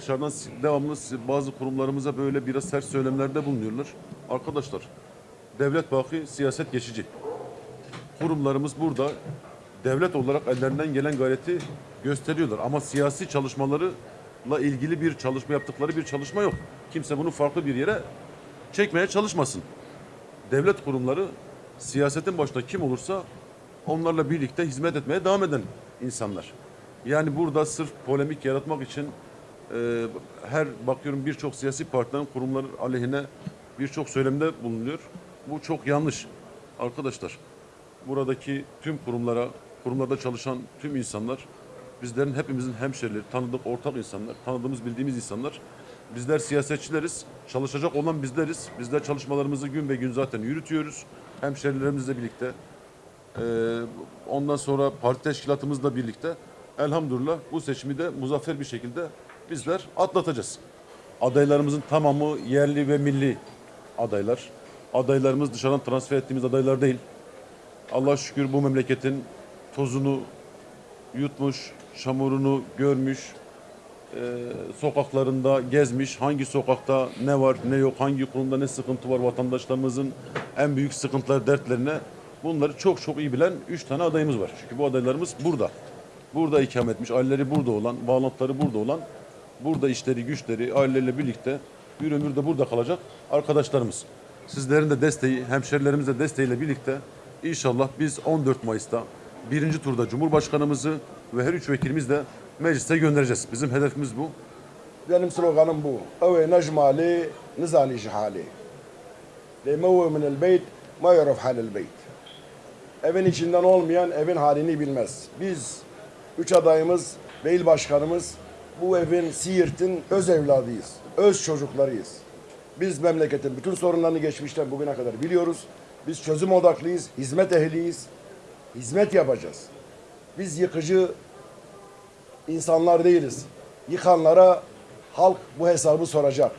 dışarıdan devamlı bazı kurumlarımıza böyle biraz sert söylemlerde bulunuyorlar. Arkadaşlar devlet baki, siyaset geçici. Kurumlarımız burada devlet olarak ellerinden gelen gayreti gösteriyorlar. Ama siyasi çalışmalarıyla ilgili bir çalışma yaptıkları bir çalışma yok. Kimse bunu farklı bir yere çekmeye çalışmasın. Devlet kurumları siyasetin başında kim olursa onlarla birlikte hizmet etmeye devam eden insanlar. Yani burada sırf polemik yaratmak için e, her bakıyorum birçok siyasi partilerin kurumları aleyhine birçok söylemde bulunuyor. Bu çok yanlış. Arkadaşlar buradaki tüm kurumlara, kurumlarda çalışan tüm insanlar bizlerin hepimizin hemşerileri, tanıdık ortak insanlar, tanıdığımız bildiğimiz insanlar. Bizler siyasetçileriz, çalışacak olan bizleriz. Bizler çalışmalarımızı gün be gün zaten yürütüyoruz. Hemşerilerimizle birlikte. Ee, ondan sonra parti teşkilatımızla birlikte elhamdülillah bu seçimi de muzaffer bir şekilde bizler atlatacağız. Adaylarımızın tamamı yerli ve milli adaylar. Adaylarımız dışarıdan transfer ettiğimiz adaylar değil. Allah şükür bu memleketin tozunu yutmuş, çamurunu görmüş, e, sokaklarında gezmiş, hangi sokakta ne var ne yok, hangi kurumda ne sıkıntı var vatandaşlarımızın en büyük sıkıntılar, dertlerine bunları çok çok iyi bilen üç tane adayımız var. Çünkü bu adaylarımız burada. Burada ikamet etmiş, aileleri burada olan, bağlantıları burada olan, burada işleri, güçleri, aileleriyle birlikte bir ömür de burada kalacak arkadaşlarımız. Sizlerin de desteği, hemşerilerimizin de desteğiyle birlikte inşallah biz 14 Mayıs'ta birinci turda Cumhurbaşkanımızı ve her üç vekilimiz de meclise göndereceğiz. Bizim hedefimiz bu. Benim sloganım bu. Eve necmali nizani cihali. Lemevu minel beyt ma yoruf halil beyt. Evin içinden olmayan evin halini bilmez. Biz üç adayımız ve başkanımız bu evin Siirt'in öz evladıyız. Öz çocuklarıyız. Biz memleketin bütün sorunlarını geçmişten bugüne kadar biliyoruz. Biz çözüm odaklıyız, hizmet ehliyiz. Hizmet yapacağız. Biz yıkıcı insanlar değiliz. Yıkanlara halk bu hesabı soracak.